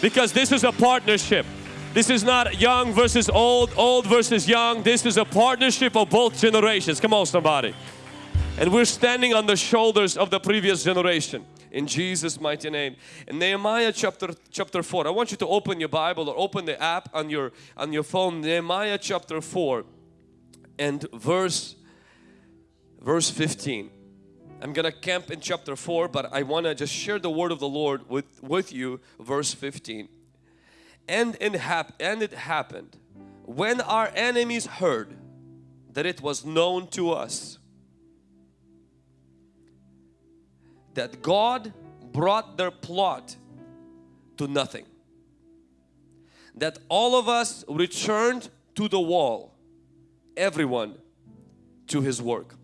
because this is a partnership. This is not young versus old, old versus young. This is a partnership of both generations. Come on somebody. And we're standing on the shoulders of the previous generation in Jesus mighty name. In Nehemiah chapter chapter 4. I want you to open your Bible or open the app on your on your phone Nehemiah chapter 4 and verse verse 15. I'm gonna camp in chapter 4 but I want to just share the word of the Lord with with you verse 15. And it, hap and it happened when our enemies heard that it was known to us that God brought their plot to nothing. That all of us returned to the wall, everyone to his work.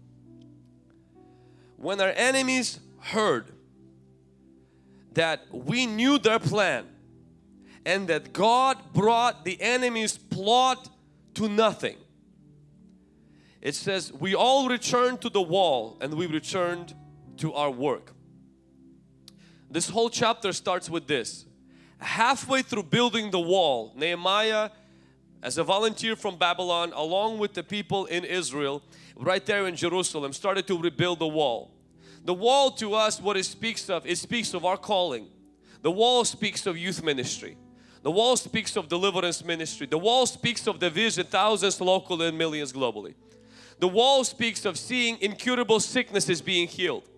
When our enemies heard that we knew their plan and that God brought the enemy's plot to nothing. It says we all returned to the wall and we returned to our work. This whole chapter starts with this. Halfway through building the wall, Nehemiah as a volunteer from Babylon along with the people in Israel right there in Jerusalem started to rebuild the wall. The wall to us what it speaks of, it speaks of our calling. The wall speaks of youth ministry. The wall speaks of deliverance ministry. The wall speaks of the vision thousands local and millions globally. The wall speaks of seeing incurable sicknesses being healed.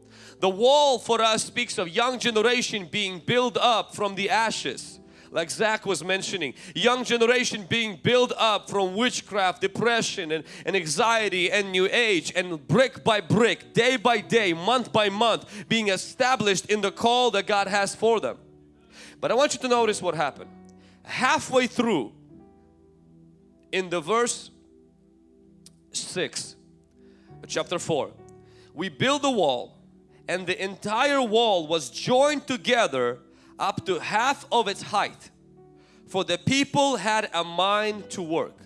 The wall for us speaks of young generation being built up from the ashes like Zach was mentioning. Young generation being built up from witchcraft, depression and, and anxiety and new age and brick by brick, day by day, month by month being established in the call that God has for them. But I want you to notice what happened. Halfway through in the verse 6 chapter 4 we build the wall and the entire wall was joined together up to half of its height for the people had a mind to work.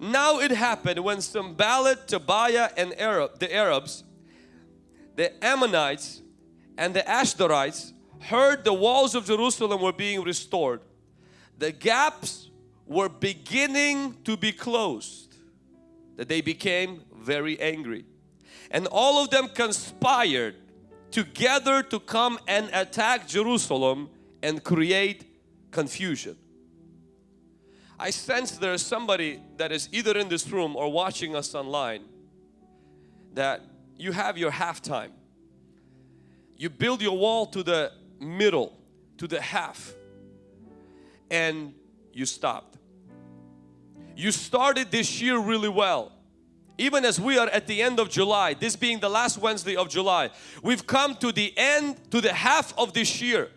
Now it happened when Sanballat, Tobiah and Arab, the Arabs, the Ammonites and the Ashdodites heard the walls of Jerusalem were being restored. The gaps were beginning to be closed that they became very angry. And all of them conspired together to come and attack Jerusalem and create confusion. I sense there is somebody that is either in this room or watching us online that you have your halftime. You build your wall to the middle, to the half and you stopped. You started this year really well even as we are at the end of July, this being the last Wednesday of July, we've come to the end, to the half of this year.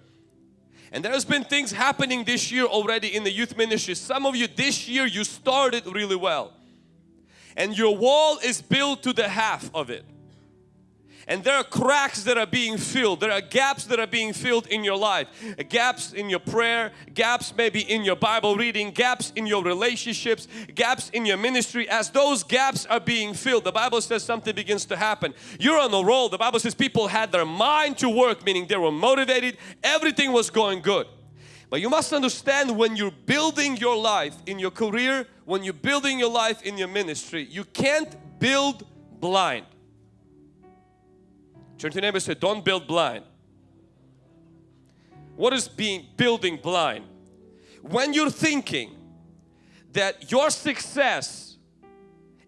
And there's been things happening this year already in the youth ministry. Some of you this year you started really well. And your wall is built to the half of it and there are cracks that are being filled. There are gaps that are being filled in your life. Gaps in your prayer gaps maybe in your Bible reading gaps in your relationships gaps in your ministry. As those gaps are being filled the Bible says something begins to happen. You're on a roll. The Bible says people had their mind to work meaning they were motivated. Everything was going good. But you must understand when you're building your life in your career when you're building your life in your ministry you can't build blind Turn to your neighbor say, don't build blind. What is being building blind? When you're thinking that your success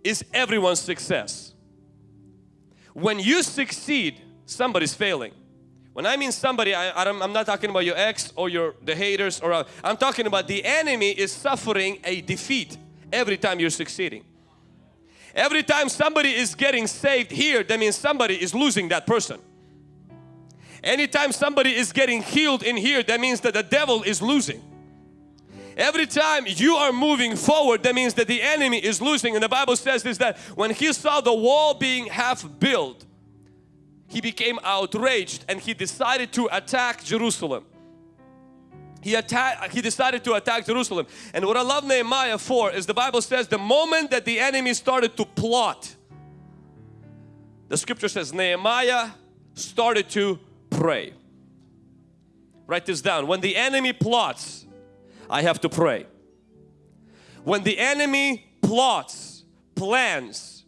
is everyone's success. When you succeed, somebody's failing. When I mean somebody, I, am not talking about your ex or your the haters or I'm talking about the enemy is suffering a defeat every time you're succeeding. Every time somebody is getting saved here, that means somebody is losing that person. Anytime somebody is getting healed in here, that means that the devil is losing. Every time you are moving forward, that means that the enemy is losing. And the Bible says is that when he saw the wall being half built, he became outraged and he decided to attack Jerusalem he attacked he decided to attack Jerusalem and what I love Nehemiah for is the Bible says the moment that the enemy started to plot the scripture says Nehemiah started to pray Write this down. When the enemy plots, I have to pray. When the enemy plots, plans,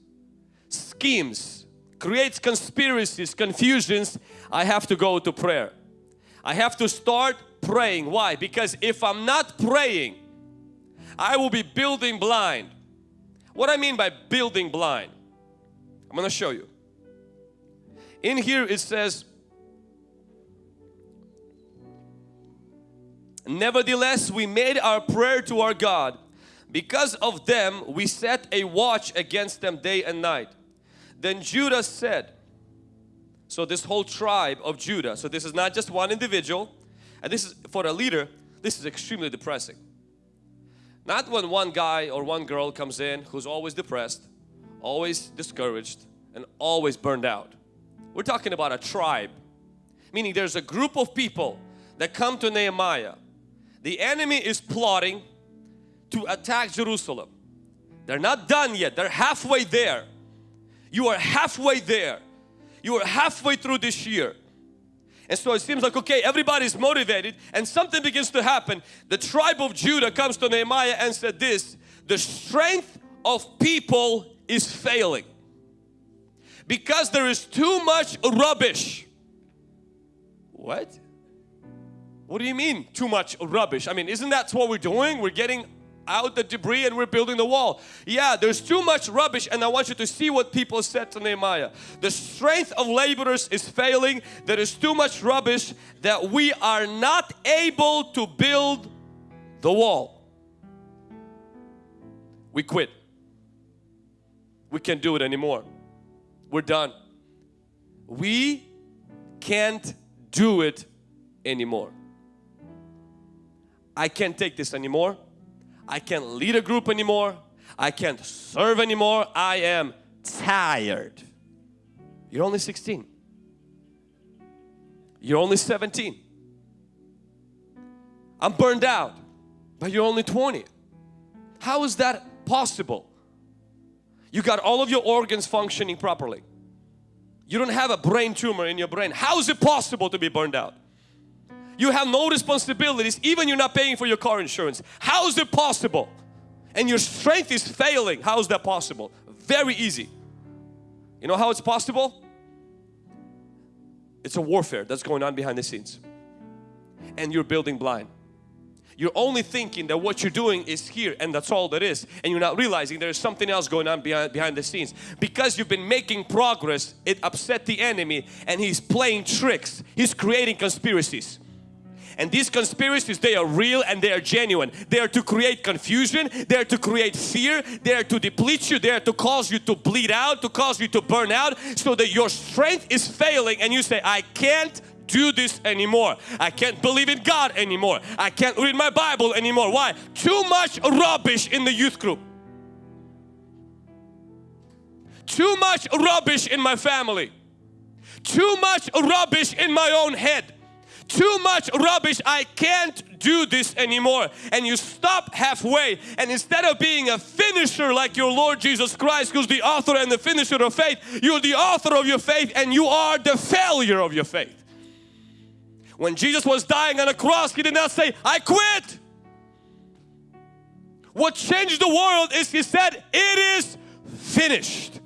schemes, creates conspiracies, confusions, I have to go to prayer. I have to start praying. Why? Because if I'm not praying, I will be building blind. What I mean by building blind, I'm going to show you. In here it says, Nevertheless, we made our prayer to our God. Because of them, we set a watch against them day and night. Then Judah said, so this whole tribe of Judah, so this is not just one individual, and this is for a leader, this is extremely depressing. Not when one guy or one girl comes in who's always depressed, always discouraged, and always burned out. We're talking about a tribe, meaning there's a group of people that come to Nehemiah. The enemy is plotting to attack Jerusalem. They're not done yet, they're halfway there. You are halfway there. You are halfway through this year. And so it seems like, okay, everybody's motivated and something begins to happen. The tribe of Judah comes to Nehemiah and said this, the strength of people is failing because there is too much rubbish. What? What do you mean too much rubbish? I mean, isn't that what we're doing? We're getting out the debris and we're building the wall. Yeah, there's too much rubbish and I want you to see what people said to Nehemiah. The strength of laborers is failing. There is too much rubbish that we are not able to build the wall. We quit. We can't do it anymore. We're done. We can't do it anymore. I can't take this anymore. I can't lead a group anymore. I can't serve anymore. I am tired. You're only 16. You're only 17. I'm burned out, but you're only 20. How is that possible? You got all of your organs functioning properly. You don't have a brain tumor in your brain. How is it possible to be burned out? You have no responsibilities, even you're not paying for your car insurance. How is it possible? And your strength is failing. How is that possible? Very easy. You know how it's possible? It's a warfare that's going on behind the scenes. And you're building blind. You're only thinking that what you're doing is here and that's all there is. And you're not realizing there's something else going on behind, behind the scenes. Because you've been making progress, it upset the enemy and he's playing tricks. He's creating conspiracies. And these conspiracies, they are real and they are genuine. They are to create confusion, they are to create fear, they are to deplete you, they are to cause you to bleed out, to cause you to burn out so that your strength is failing and you say, I can't do this anymore. I can't believe in God anymore. I can't read my Bible anymore. Why? Too much rubbish in the youth group. Too much rubbish in my family. Too much rubbish in my own head too much rubbish, I can't do this anymore. And you stop halfway and instead of being a finisher like your Lord Jesus Christ who's the author and the finisher of faith, you're the author of your faith and you are the failure of your faith. When Jesus was dying on a cross, He did not say, I quit. What changed the world is He said, it is finished.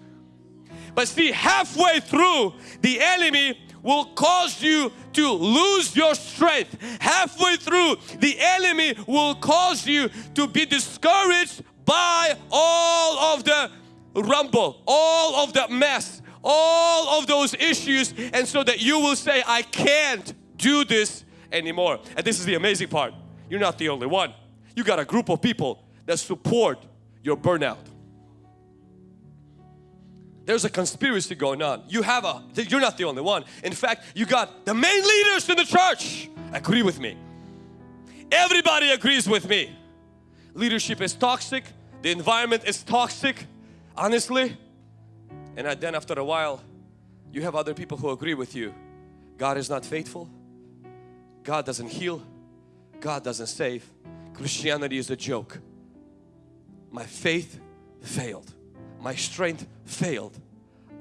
But see, halfway through, the enemy will cause you to lose your strength. Halfway through, the enemy will cause you to be discouraged by all of the rumble, all of the mess, all of those issues and so that you will say, I can't do this anymore. And this is the amazing part. You're not the only one. You got a group of people that support your burnout. There's a conspiracy going on. You have a, you're not the only one. In fact, you got the main leaders in the church agree with me. Everybody agrees with me. Leadership is toxic. The environment is toxic, honestly. And then after a while, you have other people who agree with you. God is not faithful. God doesn't heal. God doesn't save. Christianity is a joke. My faith failed my strength failed.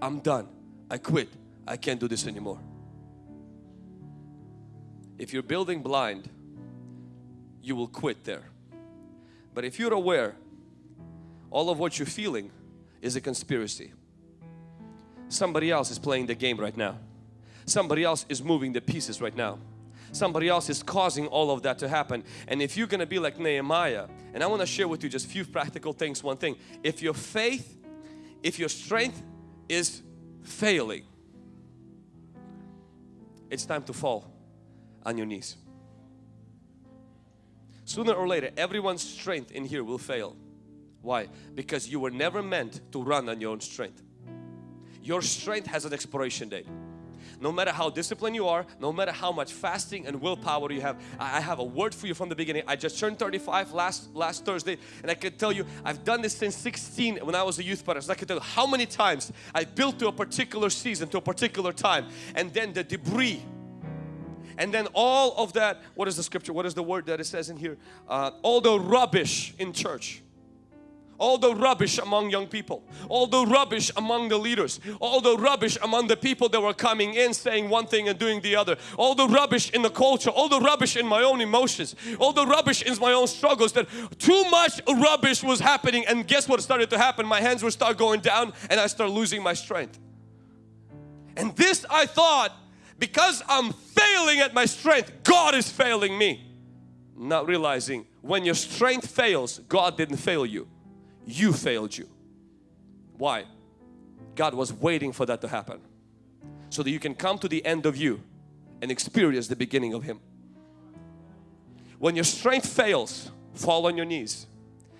I'm done. I quit. I can't do this anymore. If you're building blind, you will quit there. But if you're aware, all of what you're feeling is a conspiracy. Somebody else is playing the game right now. Somebody else is moving the pieces right now. Somebody else is causing all of that to happen. And if you're going to be like Nehemiah, and I want to share with you just few practical things. One thing, if your faith, if your strength is failing, it's time to fall on your knees. Sooner or later, everyone's strength in here will fail. Why? Because you were never meant to run on your own strength. Your strength has an expiration date no matter how disciplined you are, no matter how much fasting and willpower you have, I have a word for you from the beginning. I just turned 35 last, last Thursday and I can tell you I've done this since 16 when I was a youth pastor. I can tell you how many times I built to a particular season, to a particular time and then the debris and then all of that, what is the scripture? What is the word that it says in here? Uh, all the rubbish in church all the rubbish among young people, all the rubbish among the leaders, all the rubbish among the people that were coming in saying one thing and doing the other, all the rubbish in the culture, all the rubbish in my own emotions, all the rubbish in my own struggles that too much rubbish was happening. And guess what started to happen? My hands would start going down and I start losing my strength. And this I thought because I'm failing at my strength, God is failing me. Not realizing when your strength fails, God didn't fail you you failed you. Why? God was waiting for that to happen so that you can come to the end of you and experience the beginning of Him. When your strength fails, fall on your knees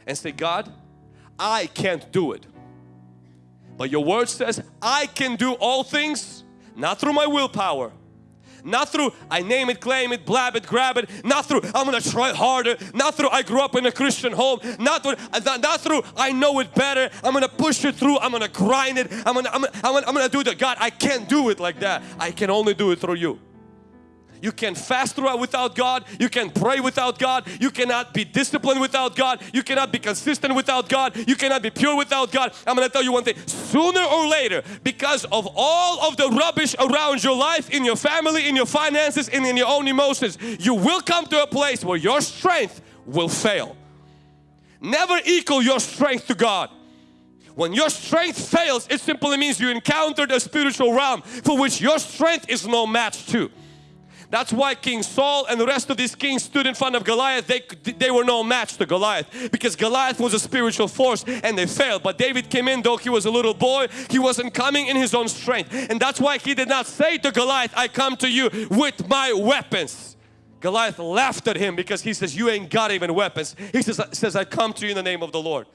and say, God, I can't do it. But your word says, I can do all things, not through my willpower, not through I name it, claim it, blab it, grab it. Not through I'm gonna try harder. Not through I grew up in a Christian home. Not through, uh, not, not through I know it better. I'm gonna push it through. I'm gonna grind it. I'm gonna, I'm gonna, I'm gonna, I'm gonna do that. God, I can't do it like that. I can only do it through you. You can fast throughout without God. You can pray without God. You cannot be disciplined without God. You cannot be consistent without God. You cannot be pure without God. I'm going to tell you one thing. Sooner or later, because of all of the rubbish around your life, in your family, in your finances, and in your own emotions, you will come to a place where your strength will fail. Never equal your strength to God. When your strength fails, it simply means you encountered a spiritual realm for which your strength is no match to. That's why King Saul and the rest of these kings stood in front of Goliath. They, they were no match to Goliath because Goliath was a spiritual force and they failed. But David came in though he was a little boy. He wasn't coming in his own strength. And that's why he did not say to Goliath, I come to you with my weapons. Goliath laughed at him because he says, you ain't got even weapons. He says, says I come to you in the name of the Lord.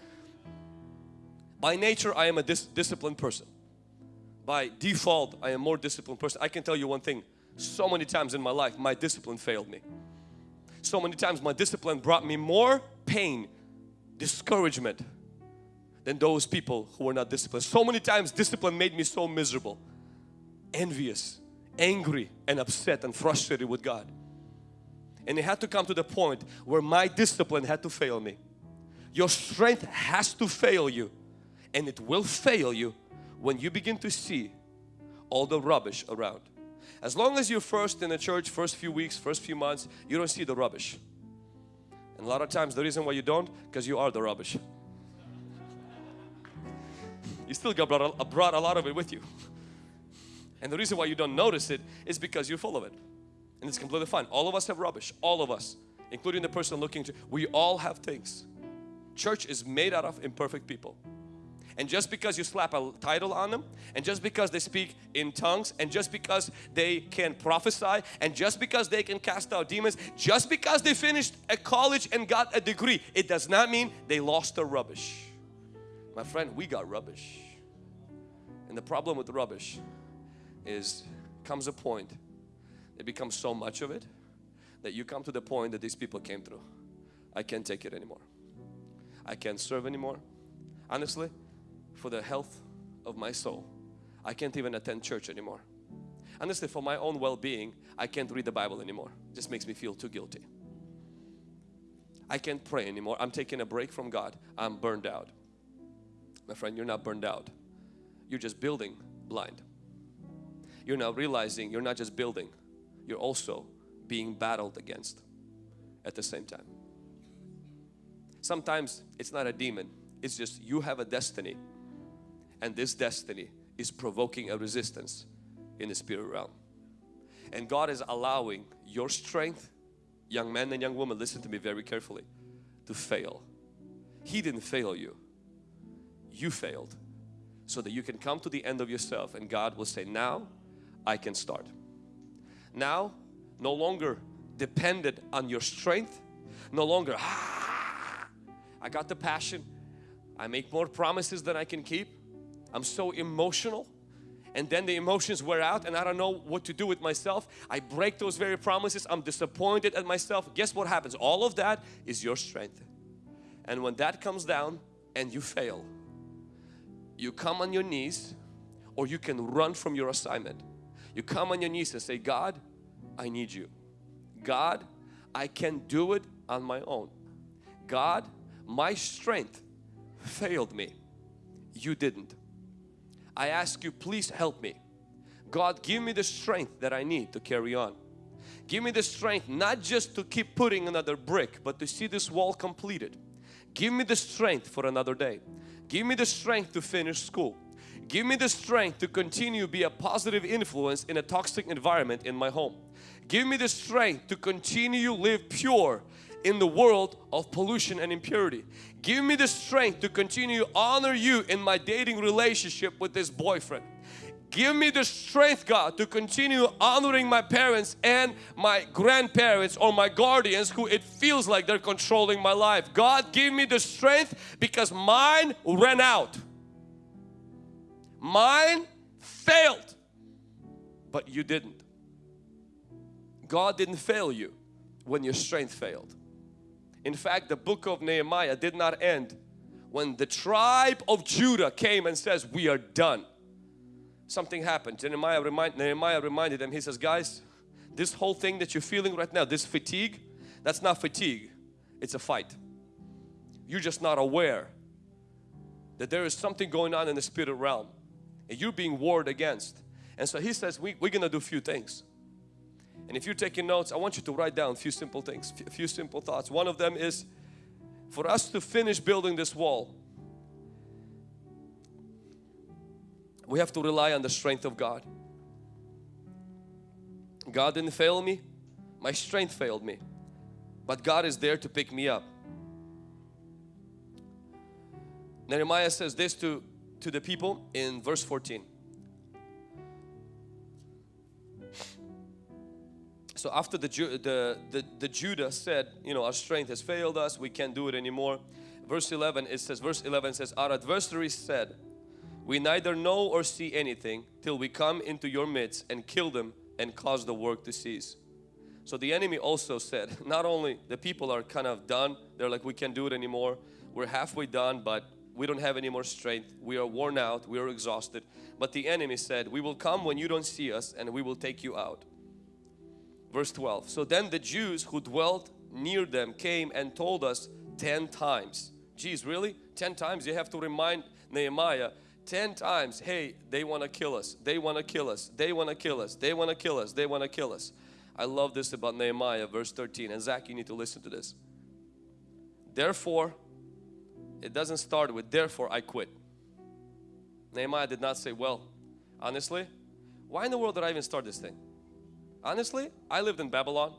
By nature, I am a dis disciplined person. By default, I am more disciplined person. I can tell you one thing, so many times in my life my discipline failed me. So many times my discipline brought me more pain, discouragement than those people who were not disciplined. So many times discipline made me so miserable, envious, angry and upset and frustrated with God. And it had to come to the point where my discipline had to fail me. Your strength has to fail you and it will fail you when you begin to see all the rubbish around. As long as you're first in the church, first few weeks, first few months, you don't see the rubbish. And a lot of times the reason why you don't, because you are the rubbish. you still got brought a, brought a lot of it with you. And the reason why you don't notice it is because you're full of it. And it's completely fine. All of us have rubbish. All of us. Including the person looking to. We all have things. Church is made out of imperfect people. And just because you slap a title on them, and just because they speak in tongues, and just because they can prophesy, and just because they can cast out demons, just because they finished a college and got a degree, it does not mean they lost their rubbish. My friend, we got rubbish. And the problem with rubbish is comes a point, it becomes so much of it that you come to the point that these people came through. I can't take it anymore. I can't serve anymore. Honestly, for the health of my soul. I can't even attend church anymore. Honestly, for my own well-being, I can't read the Bible anymore. It just makes me feel too guilty. I can't pray anymore. I'm taking a break from God. I'm burned out. My friend, you're not burned out. You're just building blind. You're now realizing you're not just building, you're also being battled against at the same time. Sometimes it's not a demon, it's just you have a destiny and this destiny is provoking a resistance in the spirit realm. And God is allowing your strength, young men and young women, listen to me very carefully, to fail. He didn't fail you, you failed so that you can come to the end of yourself and God will say now I can start. Now no longer dependent on your strength, no longer ah, I got the passion, I make more promises than I can keep, I'm so emotional and then the emotions wear out and I don't know what to do with myself. I break those very promises. I'm disappointed at myself. Guess what happens? All of that is your strength. And when that comes down and you fail, you come on your knees or you can run from your assignment. You come on your knees and say, God, I need you. God, I can't do it on my own. God, my strength failed me. You didn't. I ask you please help me. God give me the strength that I need to carry on. Give me the strength not just to keep putting another brick but to see this wall completed. Give me the strength for another day. Give me the strength to finish school. Give me the strength to continue to be a positive influence in a toxic environment in my home. Give me the strength to continue to live pure in the world of pollution and impurity. Give me the strength to continue to honor you in my dating relationship with this boyfriend. Give me the strength God to continue honoring my parents and my grandparents or my guardians who it feels like they're controlling my life. God give me the strength because mine ran out. Mine failed but you didn't. God didn't fail you when your strength failed. In fact, the book of Nehemiah did not end when the tribe of Judah came and says, we are done. Something happened. Nehemiah, remind, Nehemiah reminded them, he says, guys, this whole thing that you're feeling right now, this fatigue, that's not fatigue, it's a fight. You're just not aware that there is something going on in the spirit realm and you're being warred against. And so he says, we, we're going to do a few things. And if you're taking notes, I want you to write down a few simple things, a few simple thoughts. One of them is for us to finish building this wall, we have to rely on the strength of God. God didn't fail me, my strength failed me, but God is there to pick me up. Nehemiah says this to, to the people in verse 14. So after the, the, the, the Judah said, you know, our strength has failed us, we can't do it anymore. Verse 11, it says, verse 11 says, our adversaries said, we neither know or see anything till we come into your midst and kill them and cause the work to cease. So the enemy also said, not only the people are kind of done, they're like, we can't do it anymore. We're halfway done, but we don't have any more strength. We are worn out, we are exhausted. But the enemy said, we will come when you don't see us and we will take you out. Verse 12. So then the Jews who dwelt near them came and told us 10 times. Geez, really? 10 times? You have to remind Nehemiah 10 times, hey, they want to kill us. They want to kill us. They want to kill us. They want to kill us. They want to kill us. I love this about Nehemiah, verse 13. And Zach, you need to listen to this. Therefore, it doesn't start with therefore I quit. Nehemiah did not say, well, honestly, why in the world did I even start this thing? Honestly, I lived in Babylon.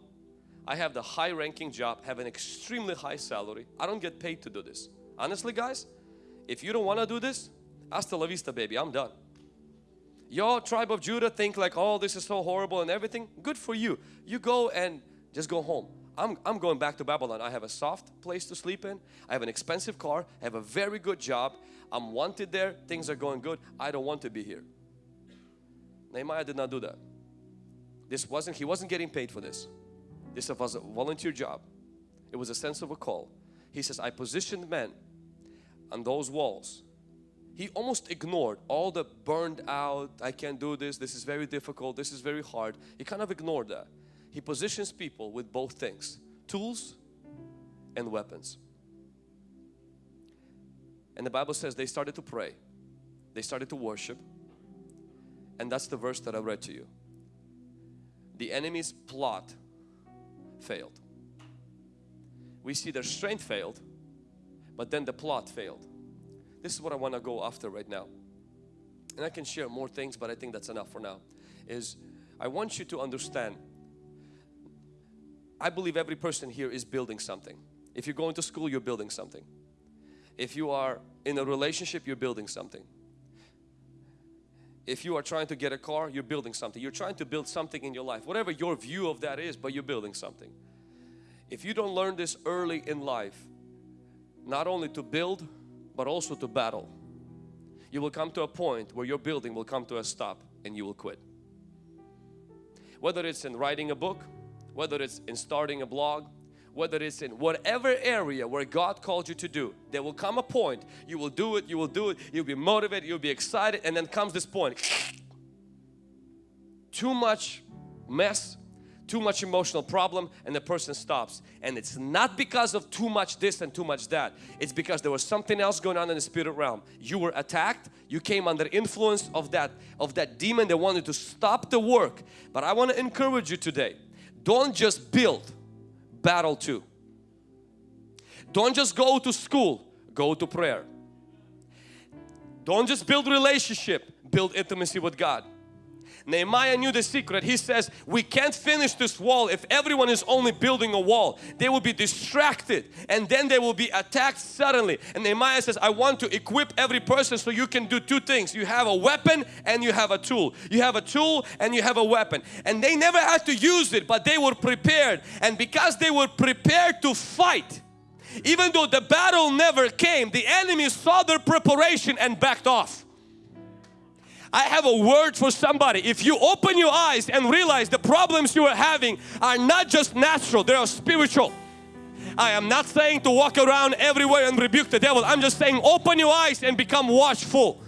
I have the high ranking job, have an extremely high salary. I don't get paid to do this. Honestly guys, if you don't want to do this, hasta la vista baby, I'm done. Your tribe of Judah think like, oh this is so horrible and everything. Good for you. You go and just go home. I'm, I'm going back to Babylon. I have a soft place to sleep in. I have an expensive car. I have a very good job. I'm wanted there. Things are going good. I don't want to be here. Nehemiah did not do that. This wasn't, he wasn't getting paid for this. This was a volunteer job. It was a sense of a call. He says, I positioned men on those walls. He almost ignored all the burned out, I can't do this, this is very difficult, this is very hard. He kind of ignored that. He positions people with both things, tools and weapons. And the Bible says they started to pray, they started to worship, and that's the verse that I read to you the enemy's plot failed. We see their strength failed, but then the plot failed. This is what I want to go after right now. And I can share more things, but I think that's enough for now. Is I want you to understand I believe every person here is building something. If you're going to school, you're building something. If you are in a relationship, you're building something. If you are trying to get a car, you're building something. You're trying to build something in your life. Whatever your view of that is, but you're building something. If you don't learn this early in life, not only to build, but also to battle, you will come to a point where your building will come to a stop and you will quit. Whether it's in writing a book, whether it's in starting a blog, whether it's in whatever area where God called you to do, there will come a point you will do it, you will do it, you'll be motivated, you'll be excited and then comes this point. Too much mess, too much emotional problem and the person stops. And it's not because of too much this and too much that. It's because there was something else going on in the spirit realm. You were attacked you came under influence of that of that demon that wanted to stop the work. But I want to encourage you today don't just build battle too don't just go to school go to prayer. Don't just build relationship build intimacy with God Nehemiah knew the secret. He says, we can't finish this wall if everyone is only building a wall. They will be distracted and then they will be attacked suddenly. And Nehemiah says, I want to equip every person so you can do two things. You have a weapon and you have a tool. You have a tool and you have a weapon. And they never had to use it, but they were prepared. And because they were prepared to fight, even though the battle never came, the enemy saw their preparation and backed off. I have a word for somebody. If you open your eyes and realize the problems you are having are not just natural, they are spiritual. I am not saying to walk around everywhere and rebuke the devil. I'm just saying open your eyes and become watchful.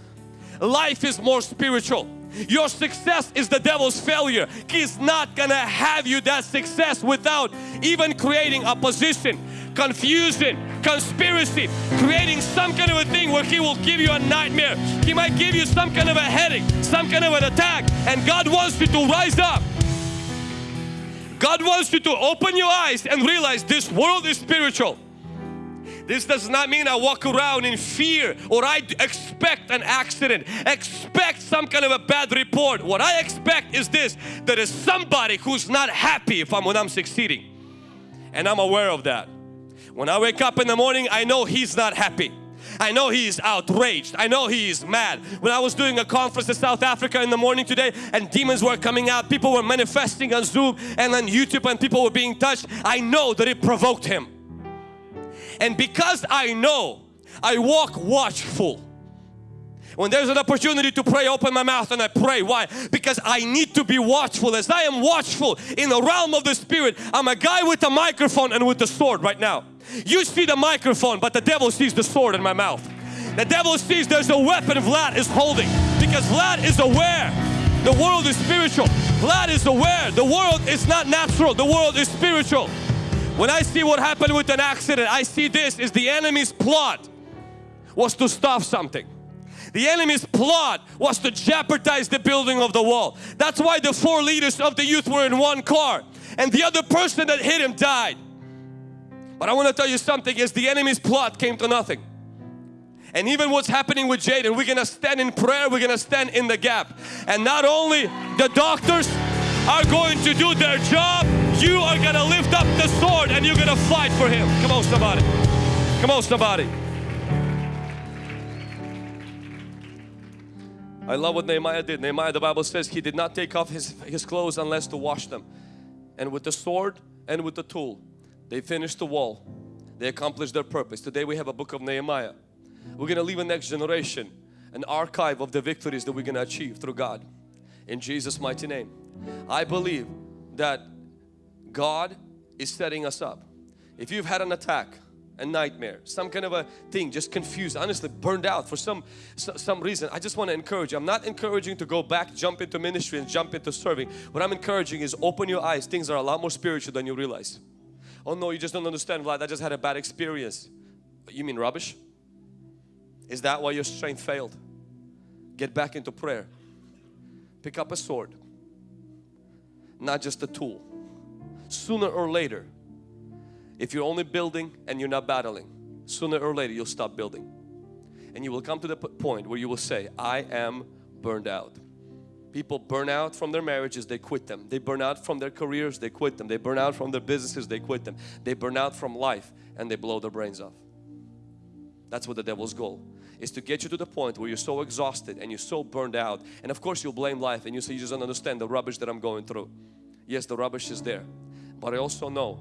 Life is more spiritual. Your success is the devil's failure. He's not gonna have you that success without even creating opposition, confusion, conspiracy, creating some kind of a thing where he will give you a nightmare. He might give you some kind of a headache, some kind of an attack and God wants you to rise up. God wants you to open your eyes and realize this world is spiritual. This does not mean I walk around in fear or I expect an accident, expect some kind of a bad report. What I expect is this, there is somebody who's not happy if I'm when I'm succeeding. And I'm aware of that. When I wake up in the morning, I know he's not happy. I know he is outraged. I know he is mad. When I was doing a conference in South Africa in the morning today and demons were coming out, people were manifesting on Zoom and on YouTube and people were being touched, I know that it provoked him. And because I know, I walk watchful. When there's an opportunity to pray, open my mouth and I pray. Why? Because I need to be watchful. As I am watchful in the realm of the Spirit, I'm a guy with a microphone and with the sword right now. You see the microphone, but the devil sees the sword in my mouth. The devil sees there's a weapon Vlad is holding because Vlad is aware the world is spiritual. Vlad is aware the world is not natural, the world is spiritual. When I see what happened with an accident, I see this is the enemy's plot was to stop something. The enemy's plot was to jeopardize the building of the wall. That's why the four leaders of the youth were in one car and the other person that hit him died. But I want to tell you something is the enemy's plot came to nothing. And even what's happening with Jaden, we're gonna stand in prayer, we're gonna stand in the gap. And not only the doctors are going to do their job, you are going to lift up the sword and you're going to fight for Him. Come on somebody. Come on somebody. I love what Nehemiah did. Nehemiah, the Bible says he did not take off his, his clothes unless to wash them. And with the sword and with the tool, they finished the wall. They accomplished their purpose. Today we have a book of Nehemiah. We're going to leave a next generation an archive of the victories that we're going to achieve through God. In Jesus' mighty name. I believe that God is setting us up. If you've had an attack, a nightmare, some kind of a thing, just confused, honestly burned out for some some reason, I just want to encourage you. I'm not encouraging to go back, jump into ministry and jump into serving. What I'm encouraging is open your eyes. Things are a lot more spiritual than you realize. Oh no, you just don't understand, Vlad. I just had a bad experience. You mean rubbish? Is that why your strength failed? Get back into prayer. Pick up a sword. Not just a tool sooner or later, if you're only building and you're not battling, sooner or later you'll stop building. And you will come to the point where you will say, I am burned out. People burn out from their marriages, they quit them. They burn out from their careers, they quit them. They burn out from their businesses, they quit them. They burn out from life and they blow their brains off. That's what the devil's goal is to get you to the point where you're so exhausted and you're so burned out and of course you'll blame life and you say you just don't understand the rubbish that I'm going through. Yes, the rubbish is there. But I also know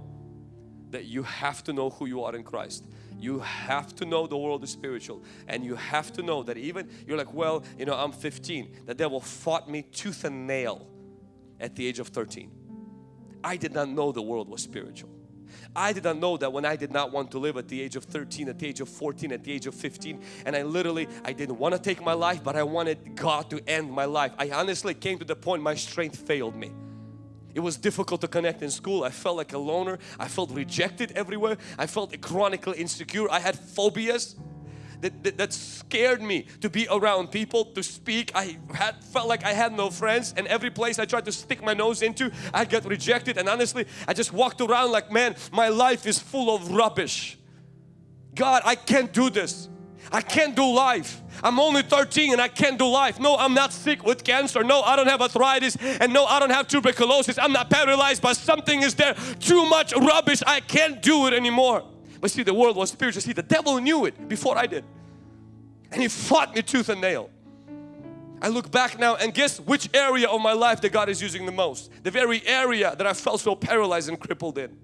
that you have to know who you are in Christ. You have to know the world is spiritual and you have to know that even you're like, well, you know, I'm 15. The devil fought me tooth and nail at the age of 13. I did not know the world was spiritual. I did not know that when I did not want to live at the age of 13, at the age of 14, at the age of 15 and I literally, I didn't want to take my life but I wanted God to end my life. I honestly came to the point my strength failed me. It was difficult to connect in school. I felt like a loner. I felt rejected everywhere. I felt chronically insecure. I had phobias that, that, that, scared me to be around people, to speak. I had felt like I had no friends and every place I tried to stick my nose into, I got rejected and honestly, I just walked around like, man, my life is full of rubbish. God, I can't do this. I can't do life. I'm only 13 and I can't do life. No, I'm not sick with cancer. No, I don't have arthritis. And no, I don't have tuberculosis. I'm not paralyzed, but something is there. Too much rubbish. I can't do it anymore. But see, the world was spiritual. See, the devil knew it before I did. And he fought me tooth and nail. I look back now and guess which area of my life that God is using the most? The very area that I felt so paralyzed and crippled in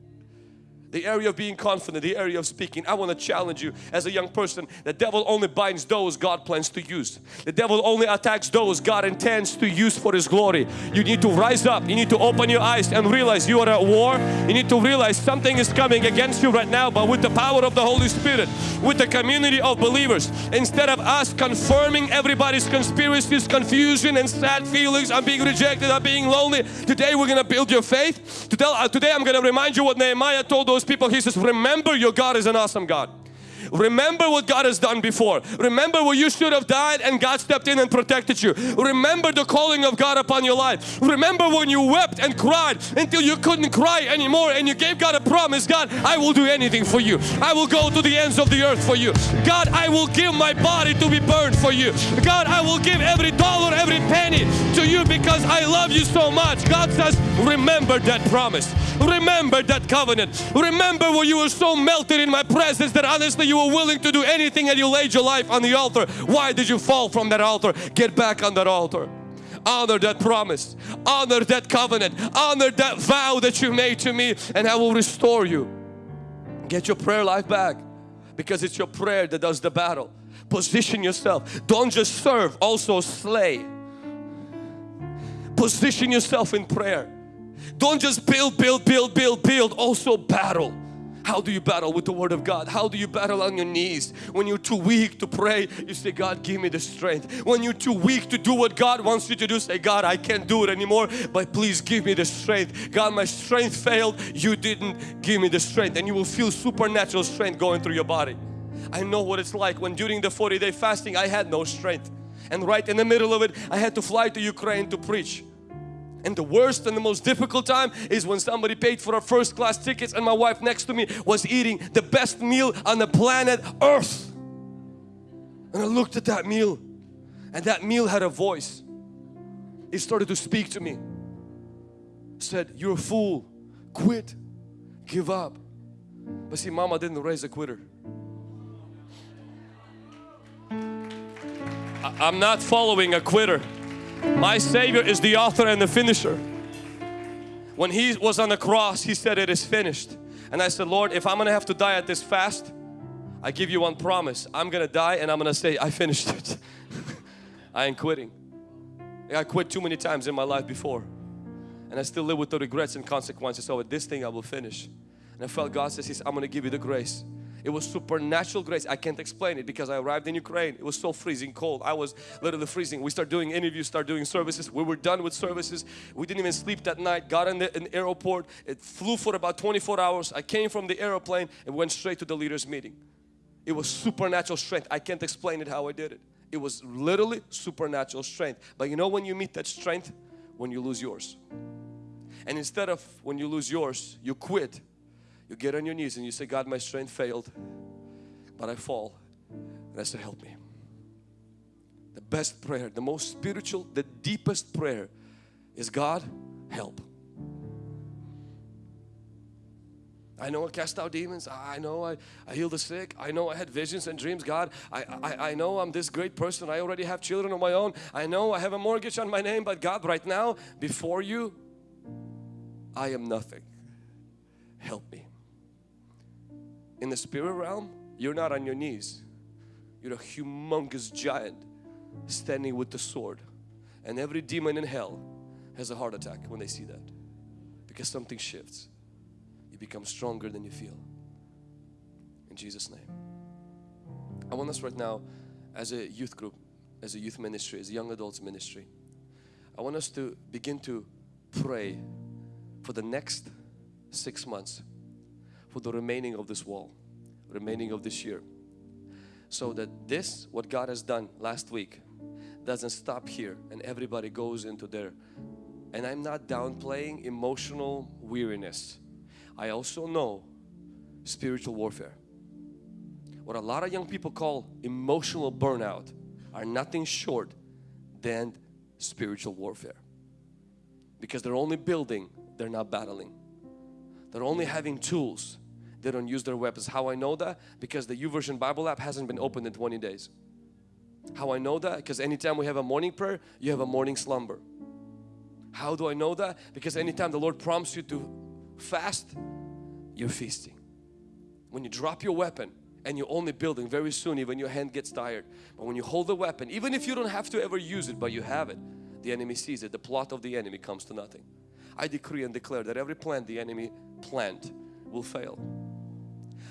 the area of being confident, the area of speaking. I want to challenge you as a young person. The devil only binds those God plans to use. The devil only attacks those God intends to use for His glory. You need to rise up. You need to open your eyes and realize you are at war. You need to realize something is coming against you right now, but with the power of the Holy Spirit, with the community of believers, instead of us confirming everybody's conspiracies, confusion and sad feelings, I'm being rejected, I'm being lonely. Today we're going to build your faith. Today, uh, today I'm going to remind you what Nehemiah told those people, He says, remember your God is an awesome God. Remember what God has done before. Remember where you should have died and God stepped in and protected you. Remember the calling of God upon your life. Remember when you wept and cried until you couldn't cry anymore and you gave God a promise. God, I will do anything for you. I will go to the ends of the earth for you. God, I will give my body to be burned for you. God, I will give every dollar, every penny to you because I love you so much. God says, remember that promise. Remember that covenant. Remember where you were so melted in my presence that honestly you were willing to do anything and you laid your life on the altar. Why did you fall from that altar? Get back on that altar. Honor that promise. Honor that covenant. Honor that vow that you made to me and I will restore you. Get your prayer life back because it's your prayer that does the battle. Position yourself. Don't just serve, also slay. Position yourself in prayer. Don't just build, build, build, build, build, also battle. How do you battle with the Word of God? How do you battle on your knees? When you're too weak to pray, you say, God, give me the strength. When you're too weak to do what God wants you to do, say, God, I can't do it anymore, but please give me the strength. God, my strength failed. You didn't give me the strength. And you will feel supernatural strength going through your body. I know what it's like when during the 40 day fasting, I had no strength. And right in the middle of it, I had to fly to Ukraine to preach. And the worst and the most difficult time is when somebody paid for our first class tickets and my wife next to me was eating the best meal on the planet earth. And I looked at that meal and that meal had a voice. It started to speak to me. Said, you're a fool, quit, give up. But see, mama didn't raise a quitter. I'm not following a quitter. My Savior is the author and the finisher. When He was on the cross, He said it is finished. And I said, Lord, if I'm going to have to die at this fast, I give you one promise. I'm going to die and I'm going to say, I finished it. I ain't quitting. I quit too many times in my life before. And I still live with the regrets and consequences. So with this thing I will finish. And I felt God says, He's I'm going to give you the grace it was supernatural grace. I can't explain it because I arrived in Ukraine. It was so freezing cold. I was literally freezing. We start doing interviews, start doing services. We were done with services. We didn't even sleep that night. Got in the, in the airport. It flew for about 24 hours. I came from the airplane and went straight to the leaders meeting. It was supernatural strength. I can't explain it how I did it. It was literally supernatural strength. But you know when you meet that strength? When you lose yours. And instead of when you lose yours, you quit. You get on your knees and you say, God, my strength failed, but I fall. And I said, help me. The best prayer, the most spiritual, the deepest prayer is God, help. I know I cast out demons. I know I, I heal the sick. I know I had visions and dreams. God, I, I, I know I'm this great person. I already have children of my own. I know I have a mortgage on my name. But God, right now, before you, I am nothing. Help me. In the spirit realm, you're not on your knees. You're a humongous giant standing with the sword. And every demon in hell has a heart attack when they see that. Because something shifts you become stronger than you feel. In Jesus' name. I want us right now as a youth group, as a youth ministry, as a young adults ministry, I want us to begin to pray for the next six months, for the remaining of this wall, remaining of this year. So that this, what God has done last week, doesn't stop here and everybody goes into their and I'm not downplaying emotional weariness I also know spiritual warfare. What a lot of young people call emotional burnout are nothing short than spiritual warfare. Because they're only building, they're not battling. They're only having tools, they don't use their weapons. How I know that? Because the YouVersion Bible app hasn't been opened in 20 days. How I know that? Because anytime we have a morning prayer, you have a morning slumber. How do I know that? Because anytime the Lord prompts you to fast, you're feasting. When you drop your weapon and you're only building very soon even your hand gets tired. But when you hold the weapon, even if you don't have to ever use it but you have it, the enemy sees it. The plot of the enemy comes to nothing. I decree and declare that every plan the enemy planned will fail.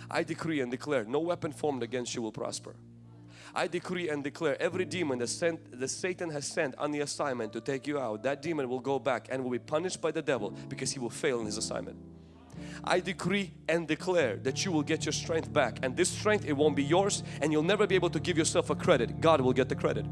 I decree and declare no weapon formed against you will prosper. I decree and declare every demon that, sent, that Satan has sent on the assignment to take you out, that demon will go back and will be punished by the devil because he will fail in his assignment. I decree and declare that you will get your strength back and this strength it won't be yours and you'll never be able to give yourself a credit. God will get the credit.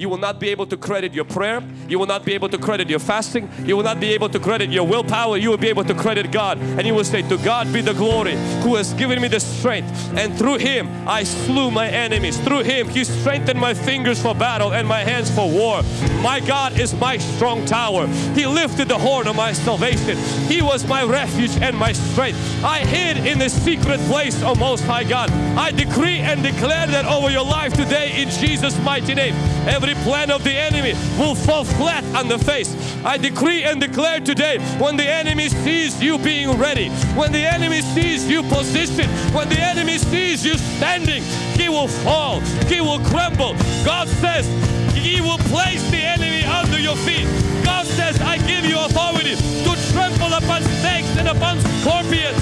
You will not be able to credit your prayer. You will not be able to credit your fasting. You will not be able to credit your willpower. You will be able to credit God. And you will say, to God be the glory who has given me the strength. And through Him I slew my enemies. Through Him He strengthened my fingers for battle and my hands for war. My God is my strong tower. He lifted the horn of my salvation. He was my refuge and my strength. I hid in the secret place, O Most High God. I decree and declare that over your life today in Jesus' mighty name. Every plan of the enemy will fall flat on the face. I decree and declare today when the enemy sees you being ready, when the enemy sees you positioned, when the enemy sees you standing, he will fall, he will crumble. God says he will place the enemy under your feet. God says, I give you authority to upon snakes and upon scorpions.